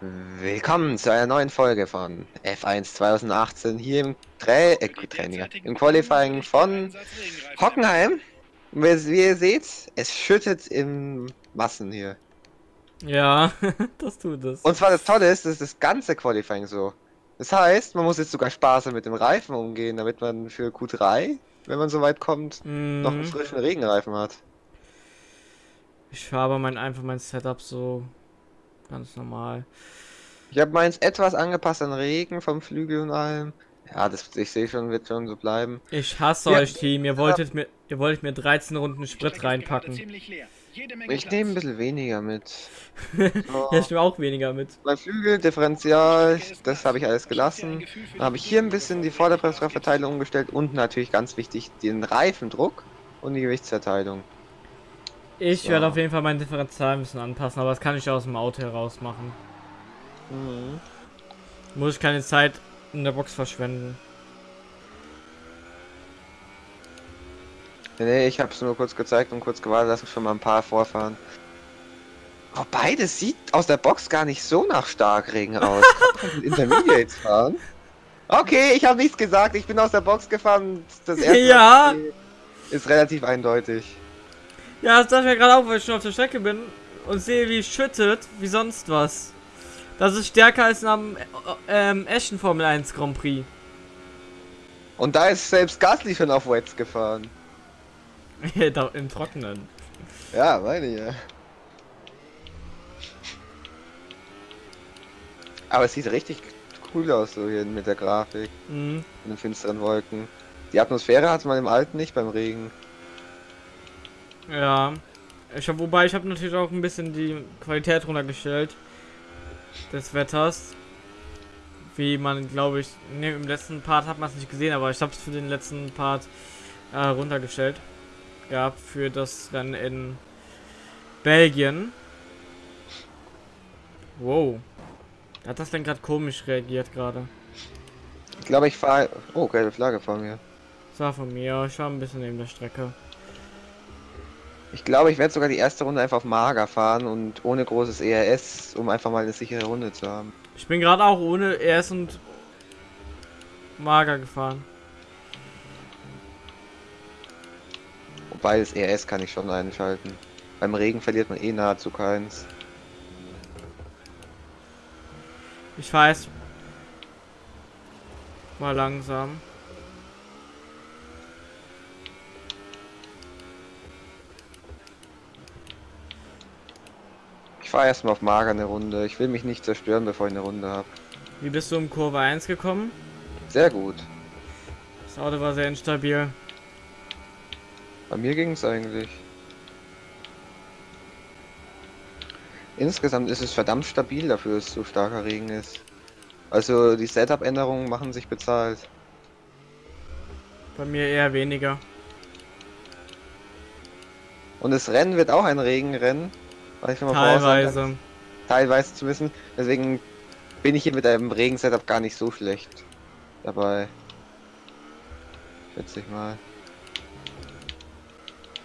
Willkommen zu einer neuen Folge von F1 2018 hier im Tra äh, Training, im Qualifying von Hockenheim. Wie, wie ihr seht, es schüttet im Massen hier. Ja, das tut es. Und zwar das Tolle ist, das ist das ganze Qualifying so. Das heißt, man muss jetzt sogar sparsam mit dem Reifen umgehen, damit man für Q3, wenn man so weit kommt, Mhm. noch einen frischen Regenreifen hat. Ich fahre aber mein, einfach mein Setup so ganz normal. Ich habe meins etwas angepasst an Regen vom Flügel und allem. Ja, das ich sehe schon, wird schon so bleiben. Ich hasse Ja. euch, Team. Ihr wolltet mir, ihr wolltet mir 13 Runden Sprit reinpacken. Ich nehme ein bisschen weniger mit. So. Ja, ich nehme auch weniger mit. Mein Flügel, Differential, das habe ich alles gelassen. Dann habe ich hier ein bisschen die Vorderbremsverteilung umgestellt und natürlich ganz wichtig den Reifendruck und die Gewichtsverteilung. Ich So. werde auf jeden Fall mein Differential ein bisschen anpassen, aber das kann ich aus dem Auto heraus machen. Mhm. Muss ich keine Zeit in der Box verschwenden. Nee, ich habe es nur kurz gezeigt und kurz gewartet, dass ich schon mal ein paar vorfahren. Oh, beides sieht aus der Box gar nicht so nach Starkregen aus. Intermediates fahren. Okay, ich habe nichts gesagt. Ich bin aus der Box gefahren. Das erste Ja. ist relativ eindeutig. Ja, das dachte ich mir gerade auch, weil ich schon auf der Strecke bin und sehe, wie es schüttet, wie sonst was. Das ist stärker als am äh, ähm, echten Formel 1 Grand Prix. Und da ist selbst Gasly schon auf Wets gefahren. im Trockenen. Ja, meine ich ja. Aber es sieht richtig cool aus so hier mit der Grafik Mhm. und den finsteren Wolken. Die Atmosphäre hat man im alten nicht beim Regen. Ja. Ich hab, wobei ich habe natürlich auch ein bisschen die Qualität runtergestellt des Wetters. Wie man, glaube ich, ne, im letzten Part hat man es nicht gesehen, aber ich habe es für den letzten Part äh, runtergestellt. Ja, für das Rennen in Belgien. Wow. Hat das denn gerade komisch reagiert gerade? Ich glaube, ich fahre. Oh, gelbe Flagge vor mir. Das war von mir. Ich war ein bisschen neben der Strecke. Ich glaube, ich werde sogar die erste Runde einfach auf Mager fahren und ohne großes ERS, um einfach mal eine sichere Runde zu haben. Ich bin gerade auch ohne ES und Mager gefahren. Wobei das ERS kann ich schon einschalten. Beim Regen verliert man eh nahezu keins. Ich weiß. Mal langsam. Ich fahre erstmal auf Mager eine Runde. Ich will mich nicht zerstören, bevor ich eine Runde habe. Wie bist du um Kurve 1 gekommen? Sehr gut. Das Auto war sehr instabil. Bei mir ging es eigentlich. Insgesamt ist es verdammt stabil dafür, dass es so starker Regen ist. Also die Setup-Änderungen machen sich bezahlt. Bei mir eher weniger. Und das Rennen wird auch ein Regenrennen. Was ich schon mal voraussagen kann. Teilweise. Teilweise zu wissen. Deswegen bin ich hier mit einem Regen-Setup gar nicht so schlecht dabei. Schätze ich mal.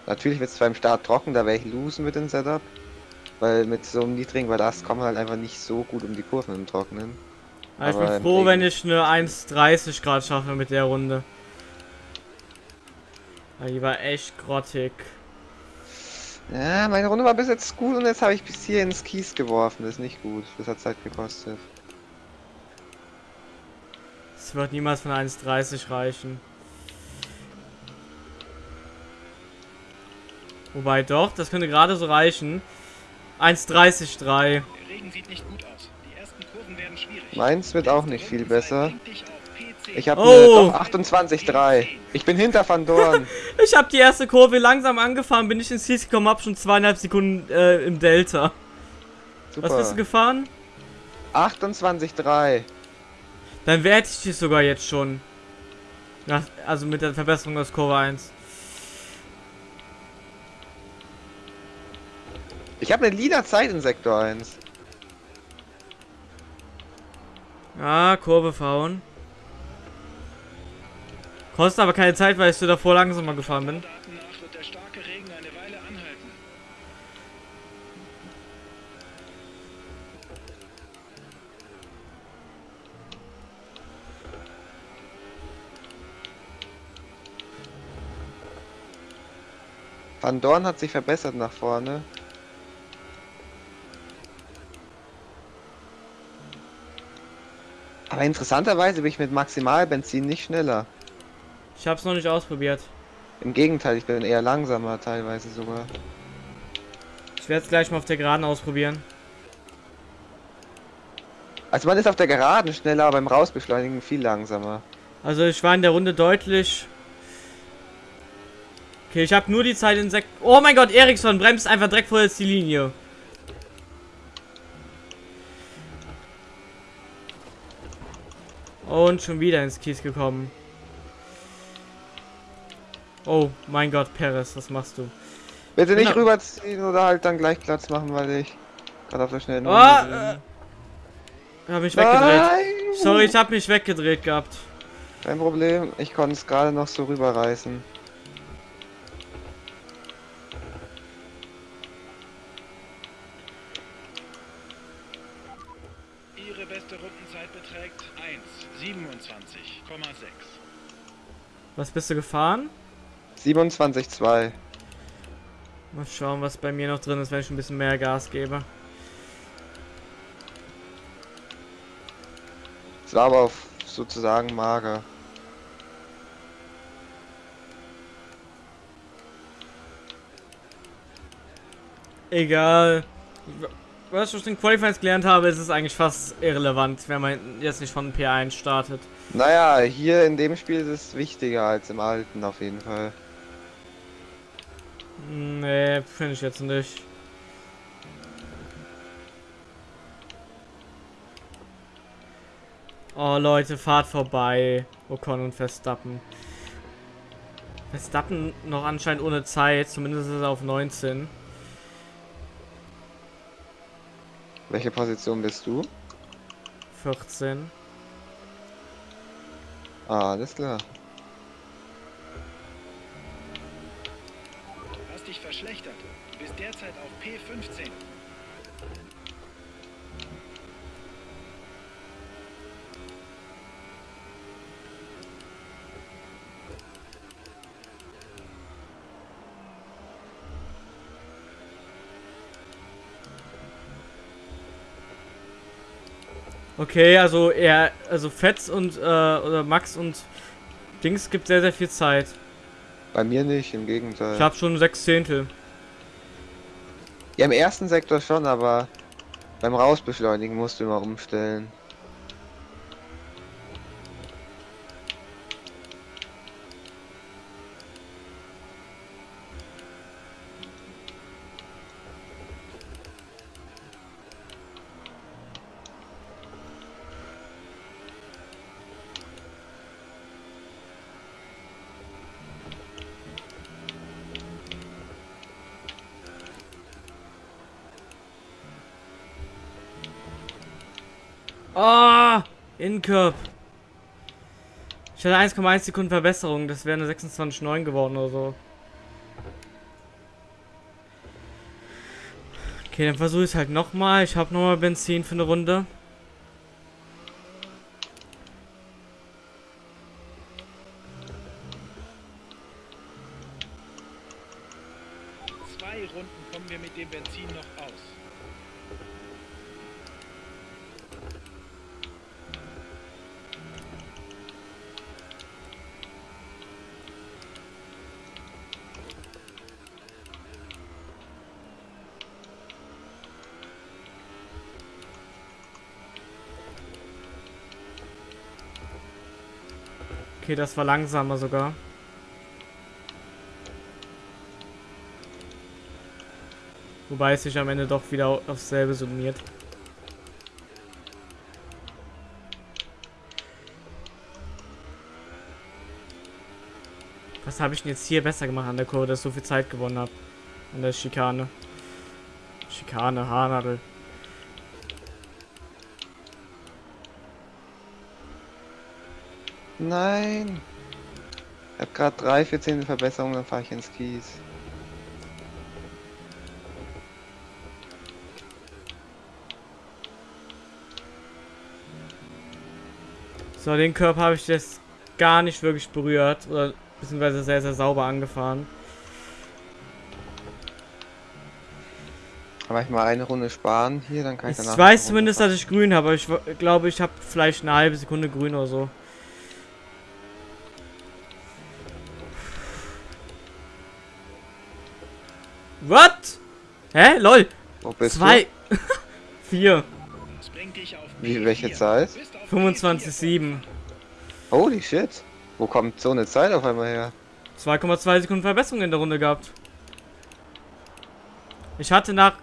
Natürlich wird es zwar im Start trocken, da werde ich losen mit dem Setup. Weil mit so einem niedrigen Ballast kommt man halt einfach nicht so gut um die Kurven im Trockenen. Aber ich bin froh, wenn ich eine 1,30 Grad schaffe mit der Runde. Die war echt grottig. Ja, meine Runde war bis jetzt gut und jetzt habe ich bis hier ins Kies geworfen. Das ist nicht gut. Das hat Zeit gekostet. Es wird niemals von 1,30 reichen. Wobei doch, das könnte gerade so reichen. 1,30,3. Der Regen sieht nicht gut aus. Die ersten Kurven werden schwierig. Meins wird auch nicht viel besser. Ich habe Oh. oh. 28,3. Ich bin hinter Van Dorn. Ich habe die erste Kurve langsam angefahren, bin ich ins Ziel gekommen, hab schon zweieinhalb Sekunden äh, im Delta. Super. Was bist du gefahren? 28,3. Dann werde ich dich sogar jetzt schon. Nach, also mit der Verbesserung aus Kurve 1. Ich habe eine lila Zeit in Sektor 1. Ah, Kurve fahren. Kostet aber keine Zeit, weil ich so davor langsamer gefahren bin. Van Dorn hat sich verbessert nach vorne. Aber interessanterweise bin ich mit Maximalbenzin nicht schneller. Ich hab's noch nicht ausprobiert. Im Gegenteil, ich bin eher langsamer teilweise sogar. Ich werde es gleich mal auf der Geraden ausprobieren. Also man ist auf der Geraden schneller, aber beim Rausbeschleunigen viel langsamer. Also ich war in der Runde deutlich. Okay, ich habe nur die Zeit in Sek. Oh mein Gott, Eriksson bremst einfach direkt vor jetzt die Linie. Und schon wieder ins Kies gekommen. Oh mein Gott, Perez, was machst du? Bitte nicht Genau. rüberziehen oder halt dann gleich Platz machen, weil ich gerade auf der schnellen Oh, äh, hab mich weggedreht. Nein! Sorry, ich hab mich weggedreht gehabt. Kein Problem, ich konnte es gerade noch so rüberreißen. Ihre beste Rundenzeit beträgt 1,27,6. Was bist du gefahren? 27,2. Mal schauen, was bei mir noch drin ist, wenn ich ein bisschen mehr Gas gebe. Es war aber auf sozusagen mager. Egal. Was ich aus den Qualifiers gelernt habe, ist es eigentlich fast irrelevant, wenn man jetzt nicht von P1 startet. Naja, hier in dem Spiel ist es wichtiger als im alten auf jeden Fall. Nee, finde ich jetzt nicht. Oh Leute, fahrt vorbei. Ocon und Verstappen. Verstappen noch anscheinend ohne Zeit, zumindest ist er auf 19. Welche Position bist du? 14. Ah, alles klar. Derzeit auf P15. Okay, also er, also Fetz und, äh, oder Max und Dings gibt sehr, sehr viel Zeit. Bei mir nicht, im Gegenteil. Ich habe schon sechs Zehntel. Ja, im ersten Sektor schon, aber beim Rausbeschleunigen musst du immer umstellen. Incurb. Ich hatte 1,1 Sekunden Verbesserung, das wäre eine 26,9 geworden oder so. Okay, dann versuche ich es halt nochmal. Ich habe nochmal Benzin für eine Runde. Zwei Runden kommen wir mit dem Benzin noch aus. Okay, das war langsamer sogar. Wobei es sich am Ende doch wieder aufs selbe summiert. Was habe ich denn jetzt hier besser gemacht an der Kurve, dass ich so viel Zeit gewonnen habe? An der Schikane. Schikane, Haarnadel. Nein! Ich hab gerade drei, vier Zehntel Verbesserung, dann fahre ich ins Kies. So, den Körper habe ich jetzt gar nicht wirklich berührt. Oder beziehungsweise sehr, sehr sauber angefahren. Aber ich mal eine Runde sparen hier, dann kann ich Ich danach. weiß eine Runde zumindest, dass ich grün habe, aber ich glaube, ich habe vielleicht eine halbe Sekunde grün oder so. Hä? Lol. Wo bist Zwei. Vier. Dich auf Wie, welche P4. Zeit? Du bist auf 25,7. du? Holy shit. Wo kommt so eine Zeit auf einmal her? 2,2 Sekunden Verbesserung in der Runde gehabt. Ich hatte nach.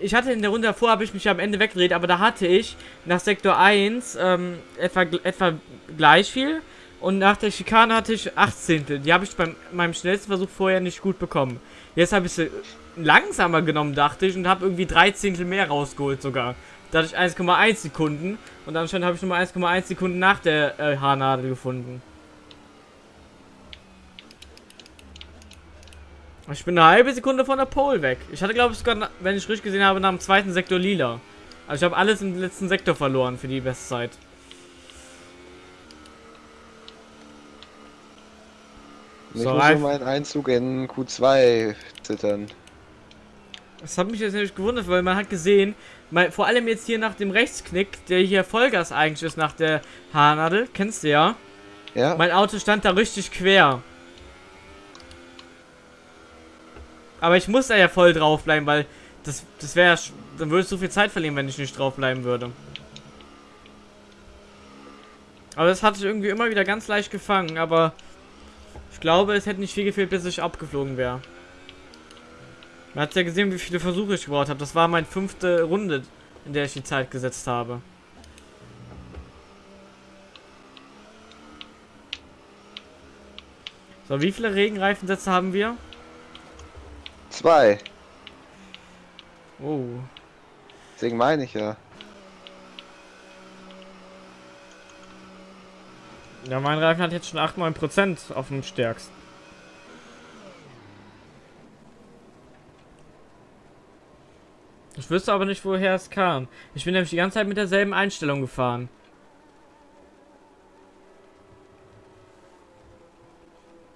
Ich hatte in der Runde davor, habe ich mich am Ende weggedreht, aber da hatte ich nach Sektor 1 ähm, etwa, etwa gleich viel. Und nach der Schikane hatte ich 8 Zehntel. Die habe ich bei meinem schnellsten Versuch vorher nicht gut bekommen. Jetzt habe ich sie langsamer genommen, dachte ich, und habe irgendwie 3 Zehntel mehr rausgeholt sogar. Da hatte ich 1,1 Sekunden. Und anscheinend habe ich nochmal 1,1 Sekunden nach der äh, Haarnadel gefunden. Ich bin eine halbe Sekunde von der Pole weg. Ich hatte, glaube ich, sogar, wenn ich richtig gesehen habe, nach dem zweiten Sektor lila. Also ich habe alles im letzten Sektor verloren für die Bestzeit. Ich So, muss schon meinen Einzug in Q2 zittern. Das hat mich jetzt nämlich gewundert, weil man hat gesehen, mal, vor allem jetzt hier nach dem Rechtsknick, der hier Vollgas eigentlich ist nach der Haarnadel, kennst du ja. Ja? Mein Auto stand da richtig quer. Aber ich muss da ja voll drauf bleiben, weil das, das wäre, dann würde ich so viel Zeit verlieren, wenn ich nicht drauf bleiben würde. Aber das hatte ich irgendwie immer wieder ganz leicht gefangen, aber ich glaube, es hätte nicht viel gefehlt, bis ich abgeflogen wäre. Man hat ja gesehen, wie viele Versuche ich gebraucht habe. Das war meine fünfte Runde, in der ich die Zeit gesetzt habe. So, wie viele Regenreifensätze haben wir? Zwei. Oh. Deswegen meine ich ja. Ja, mein Reifen hat jetzt schon 8-9% auf dem stärksten. Ich wüsste aber nicht, woher es kam. Ich bin nämlich die ganze Zeit mit derselben Einstellung gefahren.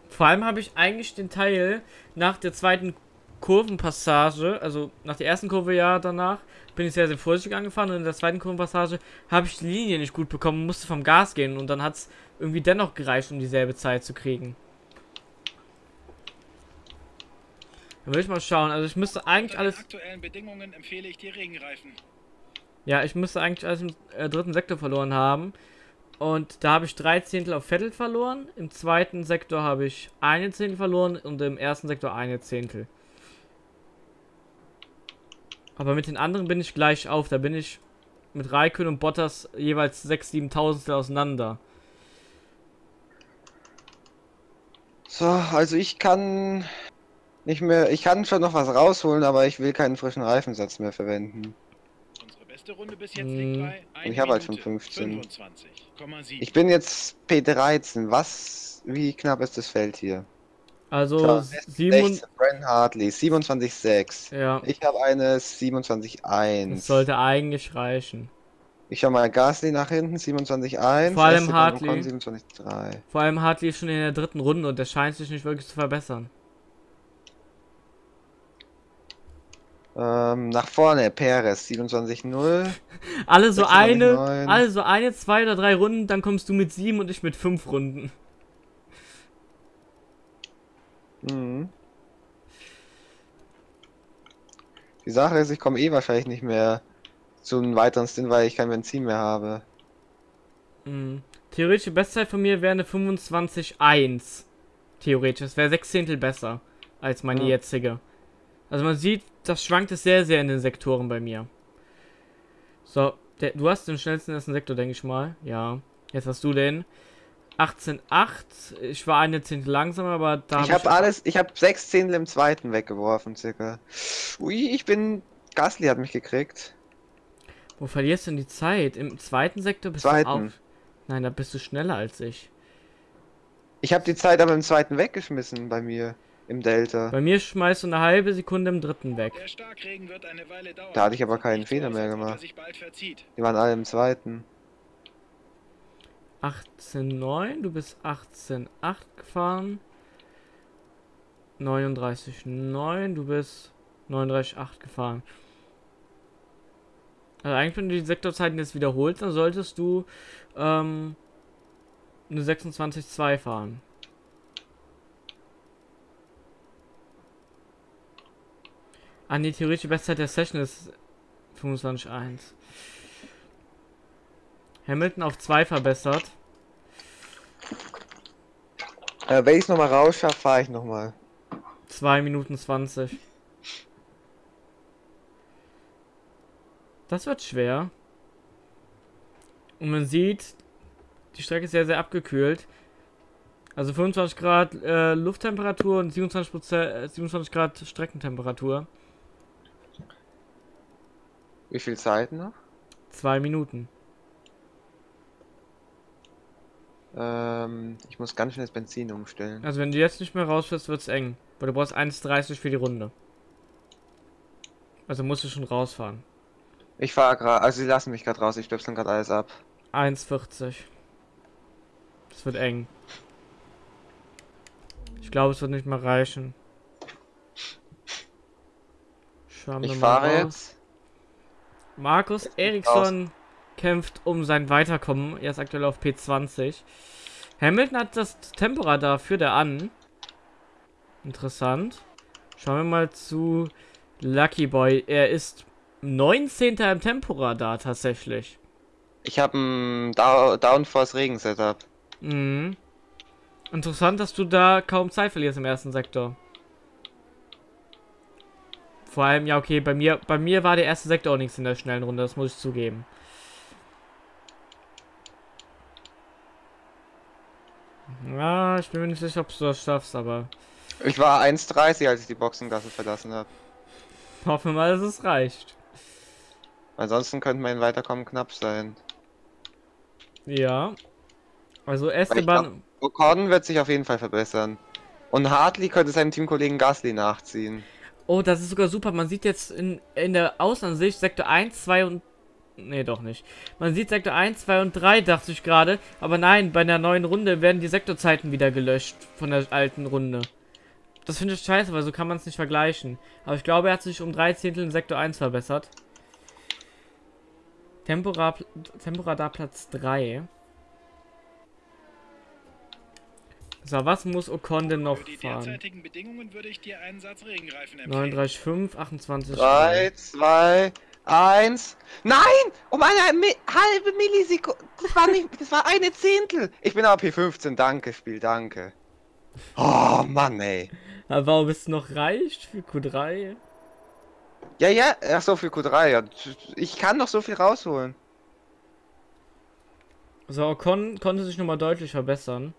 Vor allem habe ich eigentlich den Teil nach der zweiten Kurvenpassage, also nach der ersten Kurve ja danach, bin ich sehr, sehr vorsichtig angefahren und in der zweiten Kurvenpassage habe ich die Linie nicht gut bekommen, musste vom Gas gehen und dann hat es irgendwie dennoch gereicht, um dieselbe Zeit zu kriegen. Dann will ich mal schauen, also ich müsste eigentlich alles, aktuellen Bedingungen empfehle ich dir Regenreifen. ja, ich müsste eigentlich alles im äh, dritten Sektor verloren haben. Und da habe ich drei Zehntel auf Vettel verloren. Im zweiten Sektor habe ich eine Zehntel verloren und im ersten Sektor eine Zehntel. Aber mit den anderen bin ich gleich auf. Da bin ich mit Raikön und Bottas jeweils 6, 7 Tausendstel auseinander. So, also ich kann nicht mehr. Ich kann schon noch was rausholen, aber ich will keinen frischen Reifensatz mehr verwenden. Unsere beste Runde bis jetzt Hm. liegt bei 1 Ich habe halt schon Minute 15. 25,7. Ich bin jetzt P13. Was? Wie knapp ist das Feld hier? Also Klar, 7 16, Bren Hartley, 27,6. Ja, Ich habe eine 27,1. das sollte eigentlich reichen. Ich schau mal Gasly nach hinten, 27,1. Vor allem Hartley. Ocon, 27,3. Vor allem Hartley ist schon in der dritten Runde und der scheint sich nicht wirklich zu verbessern. Ähm, nach vorne, Perez, 27,0. Alle so 96. eine, alle so eine, zwei oder drei Runden, dann kommst du mit sieben und ich mit fünf Runden. Mhm. Die Sache ist, ich komme eh wahrscheinlich nicht mehr zu einem weiteren Stint, weil ich kein Benzin mehr habe. Mhm. Theoretische Bestzeit von mir wäre eine 25,1. Theoretisch. Das wäre sechs Zehntel besser als meine Ja. jetzige. Also man sieht, das schwankt es sehr, sehr in den Sektoren bei mir. So, der, du hast den schnellsten ersten Sektor, denke ich mal. Ja. Jetzt hast du den. 18,8. Ich war eine Zehntel langsamer, aber da ich hab habe alles, ich habe sechs Zehntel im zweiten weggeworfen, circa. Ui, ich bin. Gasly hat mich gekriegt. Wo verlierst du denn die Zeit? Im zweiten Sektor bist du Zweiten. auf. Nein, da bist du schneller als ich. Ich habe die Zeit aber im zweiten weggeschmissen bei mir. Im Delta. Bei mir schmeißt du eine halbe Sekunde im dritten weg. Der Starkregen wird eine Weile dauern. Da hatte ich aber keinen Fehler mehr gemacht. Die waren alle im zweiten. 18,9. Du bist 18,8 gefahren. 39,9. Du bist 39,8 gefahren. Also eigentlich, wenn du die Sektorzeiten jetzt wiederholst, dann solltest du ähm, eine 26,2 fahren. Ah, nee, theoretische Bestzeit der Session ist 25,1. Hamilton auf 2 verbessert. Äh, wenn ich es nochmal rausschaffe, fahre ich nochmal. 2 Minuten 20. Das wird schwer. Und man sieht, die Strecke ist sehr, sehr abgekühlt. Also 25 Grad äh, Lufttemperatur und 27, äh, 27 Grad Streckentemperatur. Wie viel Zeit noch? Zwei Minuten. Ähm, ich muss ganz schnell das Benzin umstellen. Also wenn du jetzt nicht mehr rausfährst, wird's eng. Weil du brauchst 1,30 für die Runde. Also musst du schon rausfahren. Ich fahre gerade, also sie lassen mich gerade raus, ich stöpsel gerade alles ab. 1,40. Das wird eng. Ich glaube, es wird nicht mehr reichen. Schauen wir Ich mal fahre jetzt. Markus Eriksson kämpft um sein Weiterkommen. Er ist aktuell auf P20. Hamilton hat das Temporadar führt er an. Interessant. Schauen wir mal zu Lucky Boy. Er ist 19. im Temporadar tatsächlich. Ich habe ein Dow Downforce Regen Setup. Mhm. Interessant, dass du da kaum Zeit verlierst im ersten Sektor. Vor allem, ja, okay, bei mir, bei mir war der erste Sektor auch nichts in der schnellen Runde, das muss ich zugeben. Ja, ich bin mir nicht sicher, ob du das schaffst, aber Ich war 1,30, als ich die Boxengasse verlassen habe. hoffen wir mal, dass es reicht. Ansonsten könnte mein Weiterkommen knapp sein. Ja. Also Esteban, Ocon wird sich auf jeden Fall verbessern. Und Hartley könnte seinem Teamkollegen Gasly nachziehen. Oh, das ist sogar super. Man sieht jetzt in, in der Außenansicht Sektor 1, 2 und. Nee, doch nicht. Man sieht Sektor 1, 2 und 3, dachte ich gerade. Aber nein, bei der neuen Runde werden die Sektorzeiten wieder gelöscht von der alten Runde. Das finde ich scheiße, weil so kann man es nicht vergleichen. Aber ich glaube, er hat sich um drei Zehntel in Sektor 1 verbessert. Tempora, Temporadar Platz 3. So, was muss Ocon denn noch Für die fahren? derzeitigen Bedingungen würde ich dir einen Satz Regenreifen empfehlen. 39,5, 28. 3, 2, 1. Nein! Um eine Mi halbe Millisekunde. Das war nicht. Das war eine Zehntel. Ich bin aber P15. Danke, Spiel, danke. Oh Mann, ey. Aber warum bist du noch reich für Q3? Ja, ja, ach so für Q3. Ja. Ich kann noch so viel rausholen. So, Ocon konnte sich nochmal deutlich verbessern.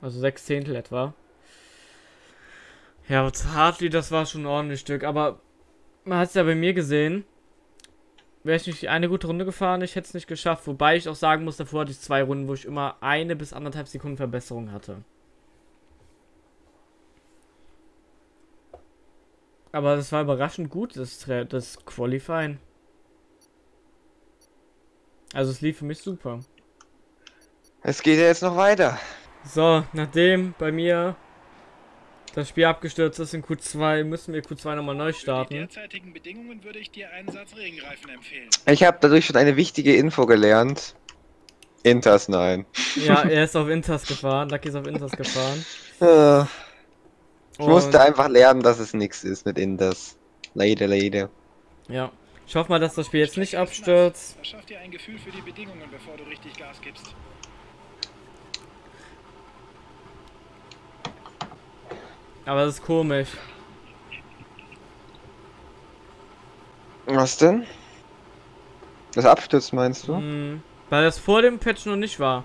Also sechs Zehntel etwa. Ja, Hartley, das war schon ein ordentliches Stück. Aber man hat es ja bei mir gesehen. Wäre ich nicht eine gute Runde gefahren, ich hätte es nicht geschafft. Wobei ich auch sagen muss, davor hatte ich zwei Runden, wo ich immer eine bis anderthalb Sekunden Verbesserung hatte. Aber das war überraschend gut, das, das Qualifying. Also es lief für mich super. Es geht ja jetzt noch weiter. So, nachdem bei mir das Spiel abgestürzt ist in Q2, müssen wir Q2 nochmal neu Für die starten. derzeitigen Bedingungen würde ich dir einen Satz Regenreifen empfehlen. Ich habe dadurch schon eine wichtige Info gelernt. Inters nein. Ja, er ist auf Inters gefahren, Lucky ist auf Inters gefahren. Ich Und- musste einfach lernen, dass es nichts ist mit Inters. Leider, leider. Ja, ich hoffe mal, dass das Spiel jetzt nicht abstürzt. schafft dir ein Gefühl für die Bedingungen, bevor du richtig Gas gibst. Aber das ist komisch. Was denn? Das abstürzt meinst du? Hm, weil das vor dem Patch noch nicht war.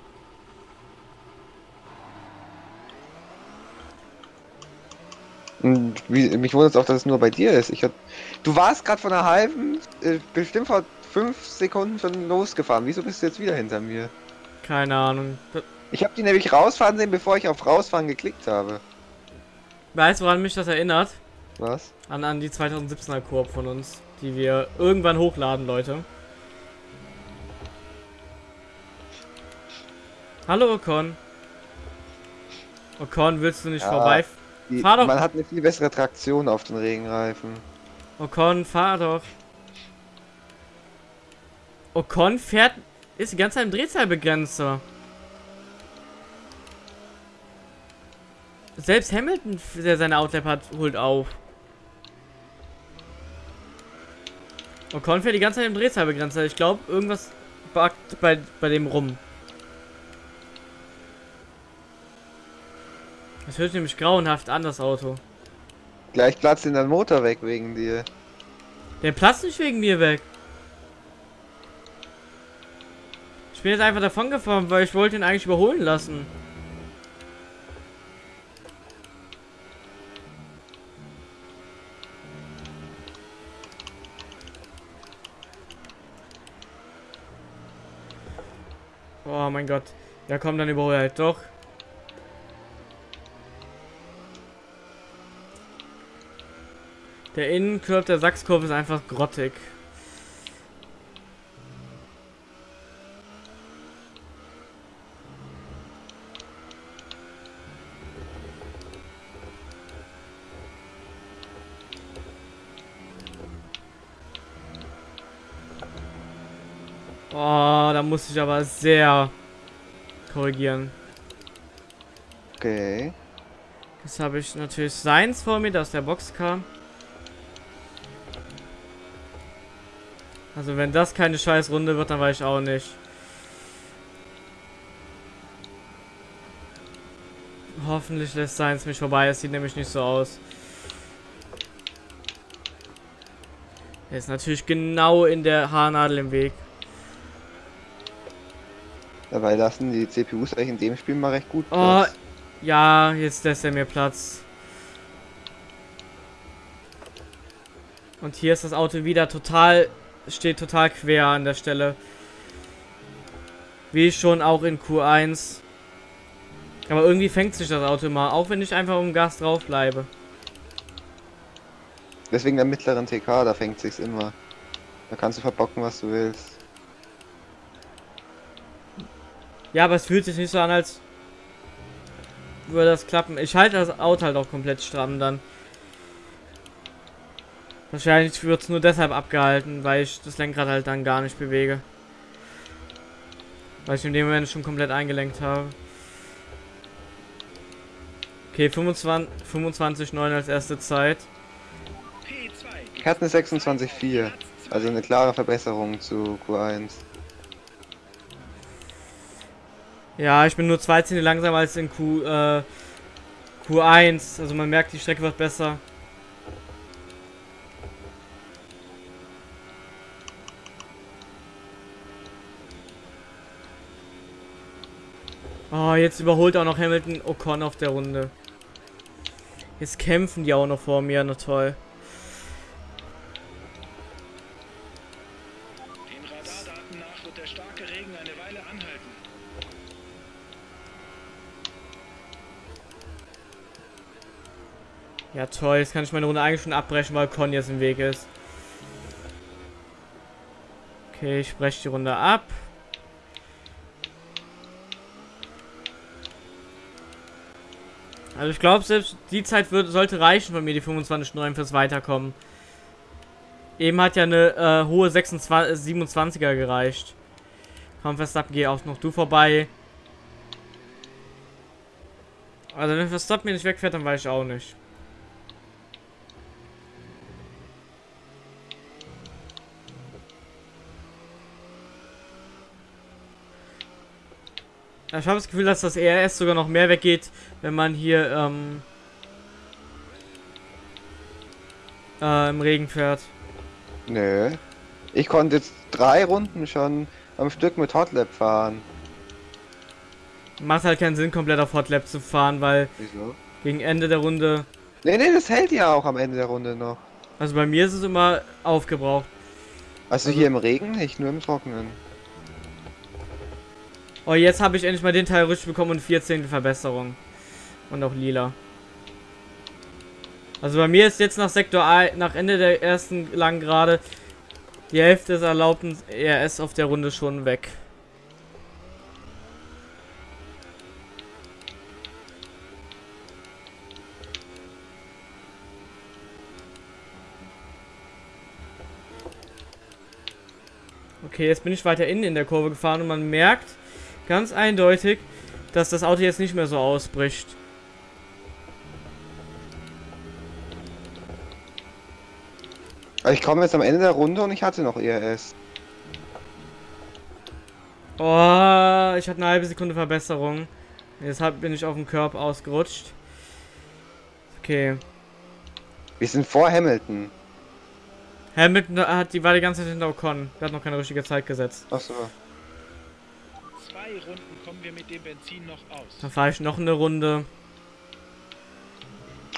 Und Wie, mich wundert es auch, dass es nur bei dir ist. Ich hab, du warst gerade von einer halben, äh, bestimmt vor fünf Sekunden schon losgefahren. Wieso bist du jetzt wieder hinter mir? Keine Ahnung. Ich habe die nämlich rausfahren sehen, bevor ich auf rausfahren geklickt habe. Weißt du, woran mich das erinnert? Was? An, an die 2017er Koop von uns, die wir irgendwann hochladen, Leute. Hallo Ocon. Ocon, willst du nicht Ja. vorbei? Die, Fahr doch. Man hat eine viel bessere Traktion auf den Regenreifen. Ocon, fahr doch. Ocon fährt, ist die ganze Zeit im Drehzahlbegrenzer. Selbst Hamilton, der seine Outlap hat, holt auf. Ocon fährt die ganze Zeit im Drehzahlbegrenzer. Ich glaube, irgendwas buggt bei, bei dem rum. Das hört nämlich grauenhaft an, das Auto. Gleich platzt in dein Motor weg wegen dir. Der platzt nicht wegen mir weg. Ich bin jetzt einfach davon gefahren, weil ich wollte ihn eigentlich überholen lassen. Oh mein Gott. Ja komm, dann überhole halt doch. Der Innenkörper der Sachskurve ist einfach grottig. Oh, da muss ich aber sehr korrigieren. Okay. Jetzt habe ich natürlich Seins vor mir, der aus der Box kam. Also wenn das keine scheiß Runde wird, dann weiß ich auch nicht. Hoffentlich lässt Seins mich vorbei, es sieht nämlich nicht so aus. Er ist natürlich genau in der Haarnadel im Weg. Dabei lassen die CPUs eigentlich in dem Spiel mal recht gut Oh, Platz. ja, jetzt lässt er mir Platz. Und hier ist das Auto wieder total, steht total quer an der Stelle. Wie schon auch in Q1. Aber irgendwie fängt sich das Auto immer, auch wenn ich einfach um Gas drauf bleibe. Deswegen der mittleren TK, da fängt sich's immer. Da kannst du verbocken, was du willst. Ja, aber es fühlt sich nicht so an, als würde das klappen. Ich halte das Auto halt auch komplett stramm dann. Wahrscheinlich wird es nur deshalb abgehalten, weil ich das Lenkrad halt dann gar nicht bewege. Weil ich in dem Moment schon komplett eingelenkt habe. Okay, 25, 25 9 als erste Zeit. P2. Ich hatte eine 26,4. Also eine klare Verbesserung zu Q1. Ja, ich bin nur zwei Zehntel langsamer als in Q, äh, Q1. Also man merkt, die Strecke wird besser. Oh, jetzt überholt auch noch Hamilton Ocon auf der Runde. Jetzt kämpfen die auch noch vor mir, na toll. Den Radardaten nach wird der starke Regen eine Weile anhalten. Ja toll, jetzt kann ich meine Runde eigentlich schon abbrechen, weil Con jetzt im Weg ist. Okay, ich breche die Runde ab. Also ich glaube, selbst die Zeit wird, sollte reichen von mir, die 25,9 fürs Weiterkommen. Eben hat ja eine äh, hohe 26, 27er gereicht. Komm, Verstappen, geh auch noch du vorbei. Also wenn Verstappen mir nicht wegfährt, dann weiß ich auch nicht. Ich habe das Gefühl, dass das ERS sogar noch mehr weggeht, wenn man hier ähm, äh, im Regen fährt. Nö. Ich konnte jetzt drei Runden schon am Stück mit Hotlap fahren. Macht halt keinen Sinn, komplett auf Hotlap zu fahren, weil Wieso? gegen Ende der Runde, Nee, nee, das hält ja auch am Ende der Runde noch. also bei mir ist es immer aufgebraucht. Also, Also- hier im Regen, nicht nur im Trockenen. Oh, jetzt habe ich endlich mal den Teil richtig bekommen und 14. Verbesserung. Und auch lila. Also bei mir ist jetzt nach Sektor A, nach Ende der ersten langen Gerade, die Hälfte des erlaubten ERS auf der Runde schon weg. Okay, jetzt bin ich weiter innen in der Kurve gefahren und man merkt, ganz eindeutig, dass das Auto jetzt nicht mehr so ausbricht. Ich komme jetzt am Ende der Runde und ich hatte noch ERS. Oh, ich hatte eine halbe Sekunde Verbesserung. Deshalb bin ich auf dem Körb ausgerutscht. Okay. Wir sind vor Hamilton. Hamilton hat die war die ganze Zeit hinter Ocon. Der hat noch keine richtige Zeit gesetzt. Achso. Zwei Runden kommen wir mit dem Benzin noch aus. Dann fahre ich noch eine Runde.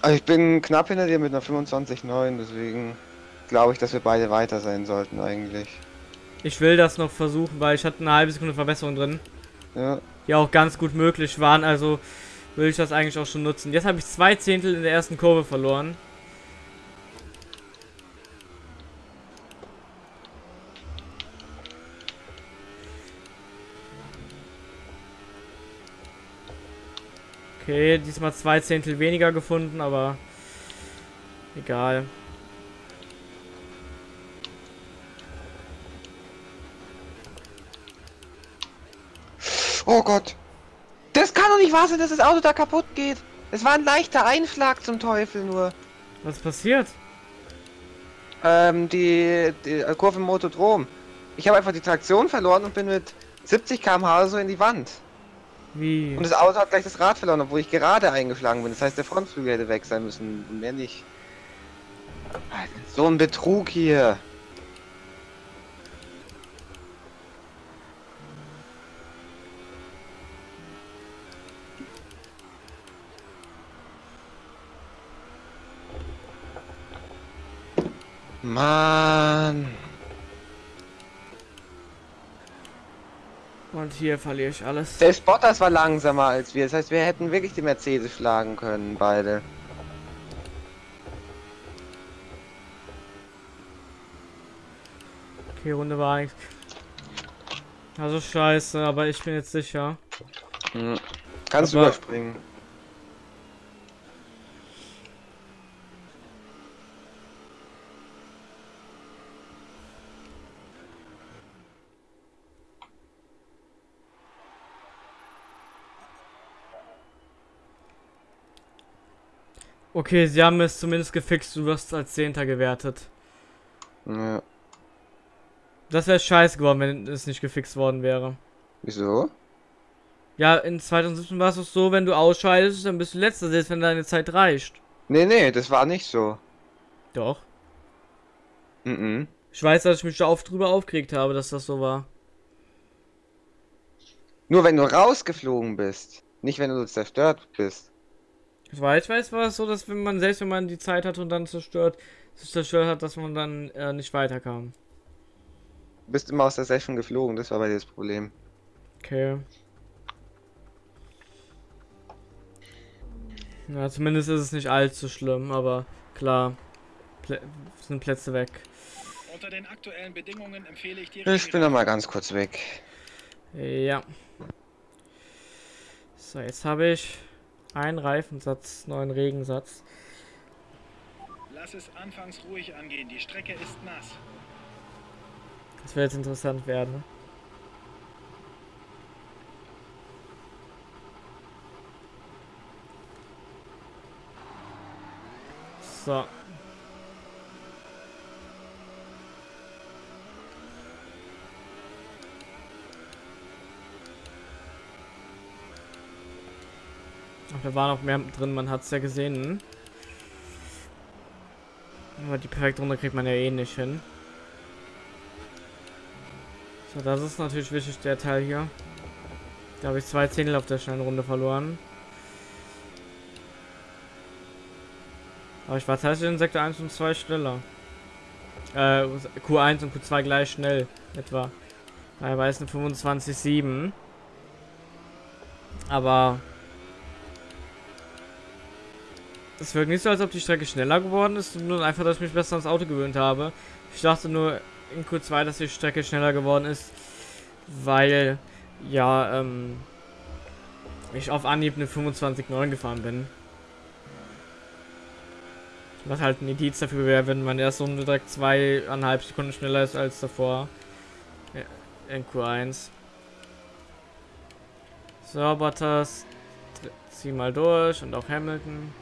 Also ich bin knapp hinter dir mit einer 25,9, deswegen glaube ich, dass wir beide weiter sein sollten eigentlich. Ich will das noch versuchen, weil ich hatte eine halbe Sekunde Verbesserung drin. Ja. Die auch ganz gut möglich waren, also will ich das eigentlich auch schon nutzen. Jetzt habe ich zwei Zehntel in der ersten Kurve verloren. Okay, diesmal zwei Zehntel weniger gefunden, aber egal. Oh Gott. Das kann doch nicht wahr sein, dass das Auto da kaputt geht. Es war ein leichter Einschlag zum Teufel nur. Was passiert? Ähm, die, die Kurve im Motodrom. Ich habe einfach die Traktion verloren und bin mit 70 km/h so in die Wand. Wie? Und das Auto hat gleich das Rad verloren, obwohl ich gerade eingeschlagen bin. Das heißt, der Frontflügel hätte weg sein müssen und mehr nicht. So ein Betrug hier. Mann. Und hier verliere ich alles. Selbst Bottas war langsamer als wir. Das heißt, wir hätten wirklich die Mercedes schlagen können, beide. Okay, Runde war nichts. Also scheiße, aber ich bin jetzt sicher. Hm. Kannst du Aber- überspringen. Okay, sie haben es zumindest gefixt, du wirst als Zehnter gewertet. Ja. Das wäre scheiße geworden, wenn es nicht gefixt worden wäre. Wieso? Ja, in 2017 war es doch so, wenn du ausscheidest, dann bist du letzter, selbst wenn deine Zeit reicht. Nee, nee, das war nicht so. Doch. Mhm. Ich weiß, dass ich mich da oft drüber aufgeregt habe, dass das so war. Nur wenn du rausgeflogen bist. Nicht wenn du zerstört bist. Soweit ich weiß, war es so, dass wenn man, selbst wenn man die Zeit hatte und dann zerstört, sich zerstört hat, dass man dann äh, nicht weiterkam. Du bist immer aus der Session geflogen, das war bei dir das Problem. Okay. Ja, zumindest ist es nicht allzu schlimm, aber klar, Plä sind Plätze weg. Unter den aktuellen Bedingungen empfehle ich dir. Ich bin noch mal ganz kurz weg. Ja. So, jetzt habe ich einen Reifensatz, neuen Regensatz. Lass es anfangs ruhig angehen. Die Strecke ist nass. Das wird jetzt interessant werden. ne? So. Ach, da war noch mehr drin, man hat es ja gesehen. Aber die perfekte Runde kriegt man ja eh nicht hin. So, das ist natürlich wichtig, der Teil hier. Da habe ich zwei Zehntel auf der schnellen Runde verloren. Aber ich war tatsächlich in Sektor 1 und 2 schneller. Äh, Q1 und Q2 gleich schnell, etwa. Es eine 25,7. Aber... Es wirkt nicht so, als ob die Strecke schneller geworden ist, sondern einfach, dass ich mich besser ans Auto gewöhnt habe. Ich dachte nur in Q2, dass die Strecke schneller geworden ist, weil, ja, ähm, ich auf Anhieb eine 25,9 gefahren bin. Was halt ein Indiz dafür wäre, wenn man erst Runde direkt zweieinhalb Sekunden schneller ist als davor. in Q1. So, Bottas, zieh mal durch und auch Hamilton.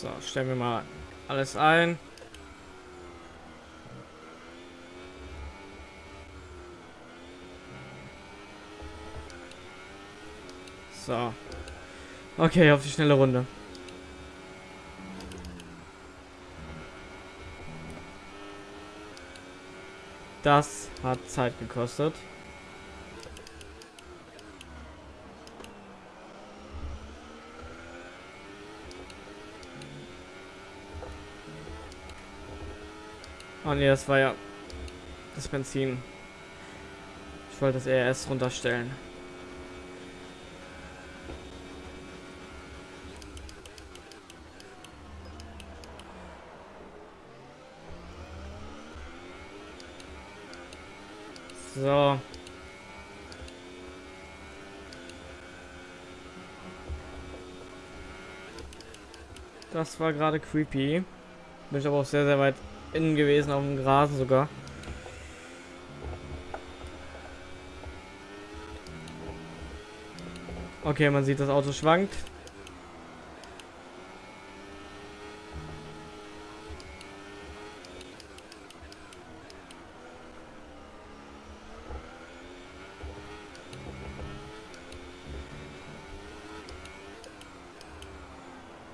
So, stellen wir mal alles ein. So. Okay, auf die schnelle Runde. Das hat Zeit gekostet. Oh ne, das war ja das Benzin. Ich wollte das ERS runterstellen. So. Das war gerade creepy. Bin ich aber auch sehr, sehr weit innen gewesen, auf dem Gras sogar. Okay, man sieht, das Auto schwankt.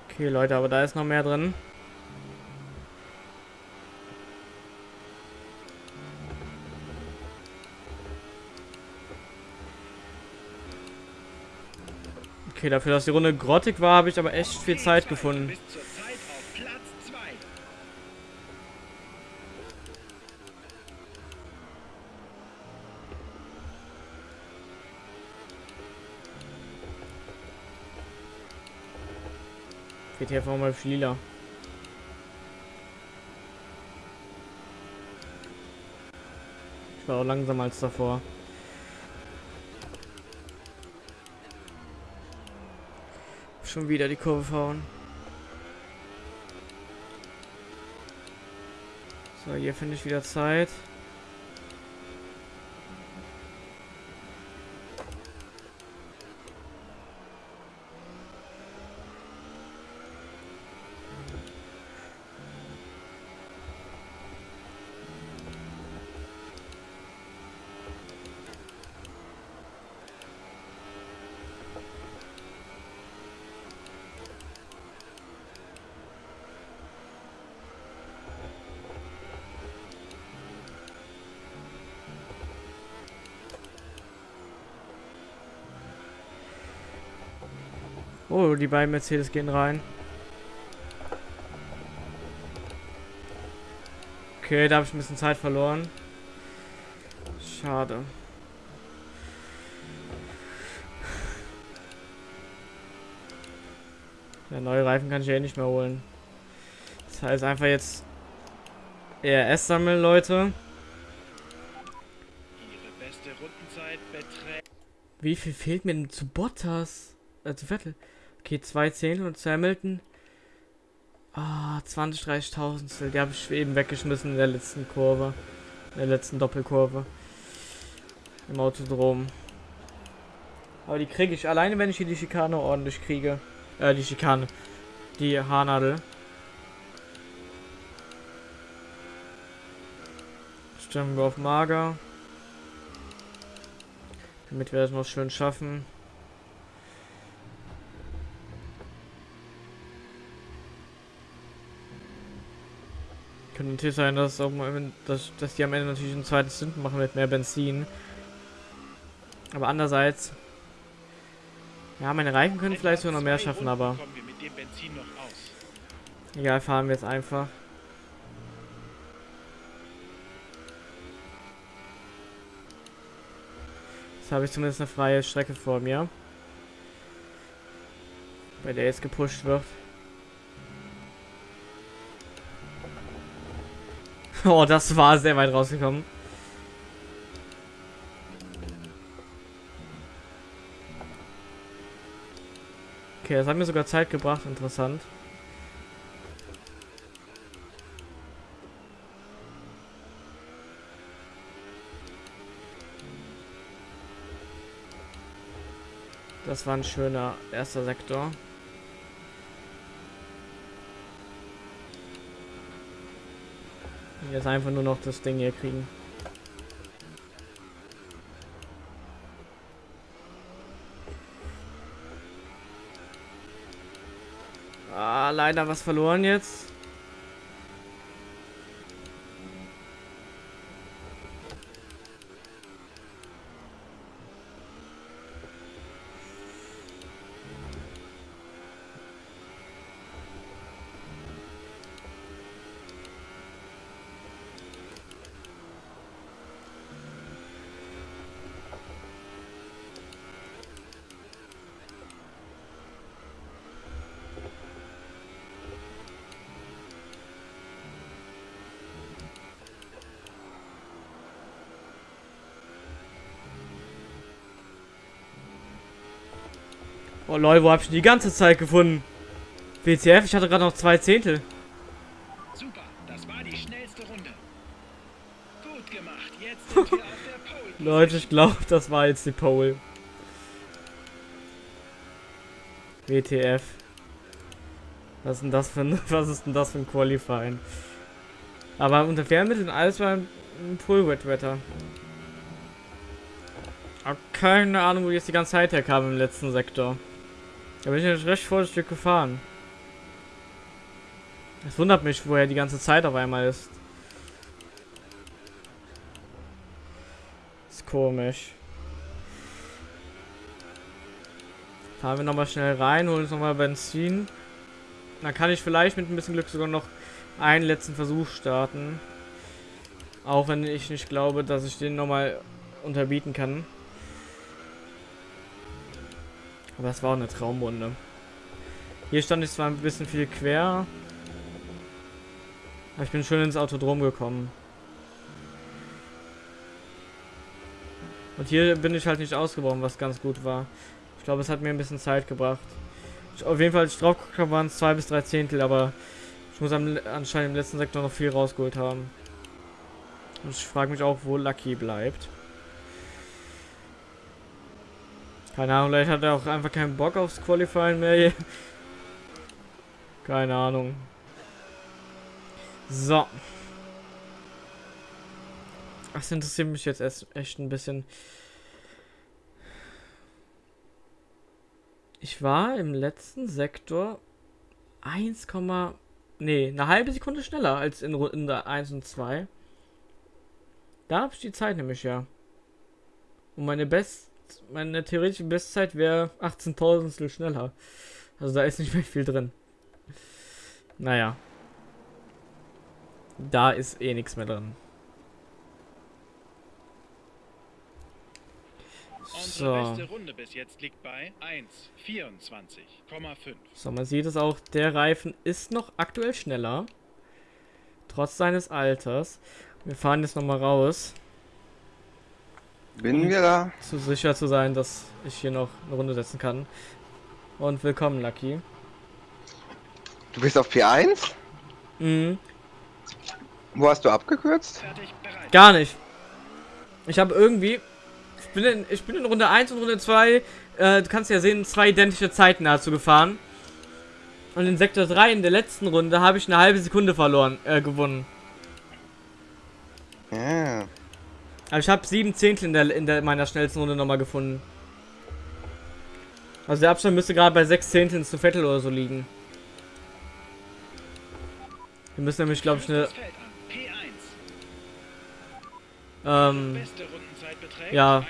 Okay, Leute, aber da ist noch mehr drin. Okay, dafür, dass die Runde grottig war, habe ich aber echt viel Zeit gefunden. Bis zur Zeit auf Platz 2. Geht hier einfach mal auf lila. Ich war auch langsamer als davor. Schon wieder die Kurve fahren. So, hier finde ich wieder Zeit. Oh, die beiden Mercedes gehen rein. Okay, da habe ich ein bisschen Zeit verloren. Schade. Der neue Reifen kann ich ja eh nicht mehr holen. Das heißt einfach jetzt ERS sammeln, Leute. Ihre beste Rundenzeit beträgt Wie viel fehlt mir denn zu Bottas? Äh, zu Vettel. Okay, zwei Zehntel und zu Hamilton. Ah, 20, 30.000. Die habe ich eben weggeschmissen in der letzten Kurve. In der letzten Doppelkurve. Im Autodrom. Aber die kriege ich alleine, wenn ich hier die Schikane ordentlich kriege. Äh, die Schikane. Die Haarnadel. Stimmen wir auf Mager. Damit wir das noch schön schaffen. Könnte natürlich sein, dass, auch dass, dass die am Ende natürlich ein zweites Sünden machen mit mehr Benzin. Aber andererseits. Ja, meine Reifen können vielleicht sogar noch mehr schaffen, aber egal, fahren wir jetzt einfach. Jetzt habe ich zumindest eine freie Strecke vor mir. Bei der jetzt gepusht wird. Oh, das war sehr weit rausgekommen. Okay, das hat mir sogar Zeit gebracht, interessant. Das war ein schöner erster Sektor. Jetzt einfach nur noch das Ding hier kriegen. Ah, leider was verloren jetzt. Oh lol, wo hab ich die ganze Zeit gefunden? WTF, ich hatte gerade noch zwei Zehntel. Super, das war die schnellste Runde. Gut gemacht, jetzt sind wir auf der Pole. Leute, ich glaube, das war jetzt die Pole. WTF. Was ist denn das für ein, was ist denn das für ein Qualifying? Aber unter Fernmitteln alles war ein Pull-Wet-Wetter. Hab keine Ahnung, wo ich jetzt die ganze Zeit herkam im letzten Sektor. Da bin ich jetzt recht vorsichtig gefahren. Es wundert mich, woher die ganze Zeit auf einmal ist. Ist komisch. Fahren wir nochmal schnell rein, holen uns nochmal Benzin. Dann kann ich vielleicht mit ein bisschen Glück sogar noch einen letzten Versuch starten. Auch wenn ich nicht glaube, dass ich den nochmal unterbieten kann. Aber es war auch eine Traumrunde. Hier stand ich zwar ein bisschen viel quer. Aber ich bin schön ins Autodrom gekommen. Und hier bin ich halt nicht ausgebrochen, was ganz gut war. Ich glaube, es hat mir ein bisschen Zeit gebracht. Ich, auf jeden Fall, als ich drauf habe, waren es zwei bis drei Zehntel, aber ich muss am, anscheinend im letzten Sektor noch viel rausgeholt haben. Und ich frage mich auch, wo Lucky bleibt. Keine Ahnung, vielleicht hat er auch einfach keinen Bock aufs Qualifying mehr. Keine Ahnung. So. Das interessiert mich jetzt echt ein bisschen. Ich war im letzten Sektor 1, nee, eine halbe Sekunde schneller als in Runde 1 und 2. Da habe ich die Zeit nämlich ja. Und meine Best meine theoretische Bestzeit wäre 18.000 schneller. Also da ist nicht mehr viel drin. Naja. Da ist eh nichts mehr drin. So. Runde bis jetzt liegt bei 1,24,5. So, man sieht es auch, der Reifen ist noch aktuell schneller. Trotz seines Alters. Wir fahren jetzt nochmal raus. Bin wir da? Zu sicher zu sein, dass ich hier noch eine Runde setzen kann. Und willkommen, Lucky. Du bist auf P1? Mhm. Wo hast du abgekürzt? Gar nicht. Ich habe irgendwie. Ich bin, in, ich bin in Runde 1 und Runde 2. Äh, du kannst ja sehen, zwei identische Zeiten dazu gefahren. Und in Sektor 3 in der letzten Runde habe ich eine halbe Sekunde verloren, äh, gewonnen. Ja. Aber ich habe sieben Zehntel in, der, in der, meiner schnellsten Runde nochmal gefunden. Also der Abstand müsste gerade bei sechs Zehnteln zu Vettel oder so liegen. Wir müssen nämlich, glaube ich, eine... Ähm... Ja.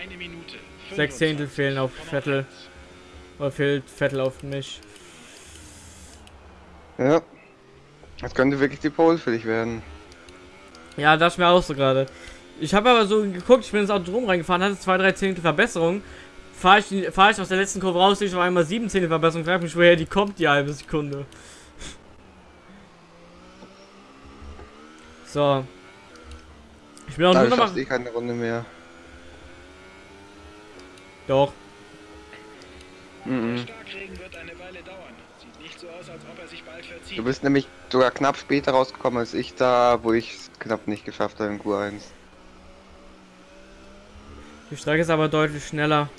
Sechs Zehntel fehlen auf Vettel. Oder fehlt Vettel auf mich. Ja. Das könnte wirklich die Pole für dich werden. Ja, das mir auch so gerade. Ich habe aber so geguckt, ich bin ins Auto drum reingefahren, hatte zwei, drei Zehntel Verbesserung. Fahre ich, fahr ich aus der letzten Kurve raus, sehe ich auf einmal sieben Zehntel Verbesserung. Frag mich, woher die kommt, die halbe Sekunde. So. Ich bin auch nur noch mal... eh keine Runde mehr. Doch. Mhm. So. Du bist nämlich sogar knapp später rausgekommen als ich da, wo ich es knapp nicht geschafft habe in Q1. Die Strecke ist aber deutlich schneller.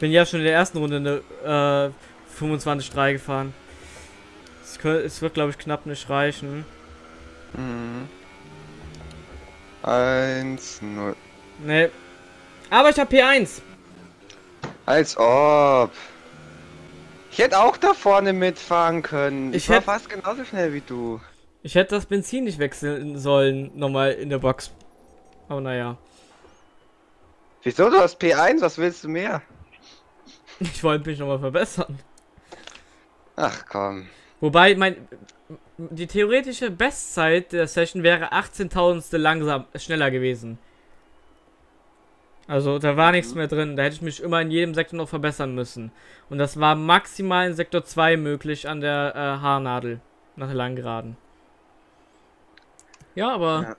Bin ja schon in der ersten Runde eine äh, 25-3 gefahren. Es, wird, glaube ich, knapp nicht reichen. Mhm. 1, 0. Nee. Aber ich habe P1. Als ob. Ich hätte auch da vorne mitfahren können. Ich, Ich war hätt- fast genauso schnell wie du. Ich hätte das Benzin nicht wechseln sollen, nochmal in der Box. Aber naja. Wieso? Du hast P1, was willst du mehr? Ich wollte mich nochmal verbessern. Ach komm. Wobei, mein. Die theoretische Bestzeit der Session wäre 18.000 langsam schneller gewesen. Also da war nichts mehr drin. Da hätte ich mich immer in jedem Sektor noch verbessern müssen. Und das war maximal in Sektor 2 möglich an der äh, Haarnadel. Nach der langen Geraden. Ja, aber Ja.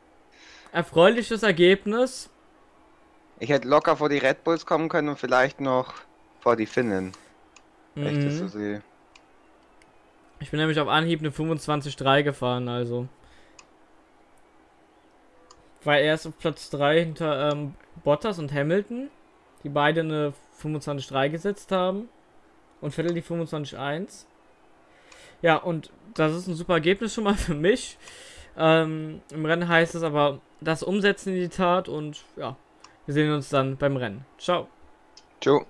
Erfreuliches Ergebnis. Ich hätte locker vor die Red Bulls kommen können und vielleicht noch vor die Finnen. Wenn ich das so Mhm. Ich bin nämlich auf Anhieb eine 25-3 gefahren, also. War erst auf Platz 3 hinter ähm, Bottas und Hamilton, die beide eine 25-3 gesetzt haben. Und Vettel die 25-1. Ja, und das ist ein super Ergebnis schon mal für mich. Ähm, Im Rennen heißt es aber, das umsetzen in die Tat und ja, wir sehen uns dann beim Rennen. Ciao. Ciao.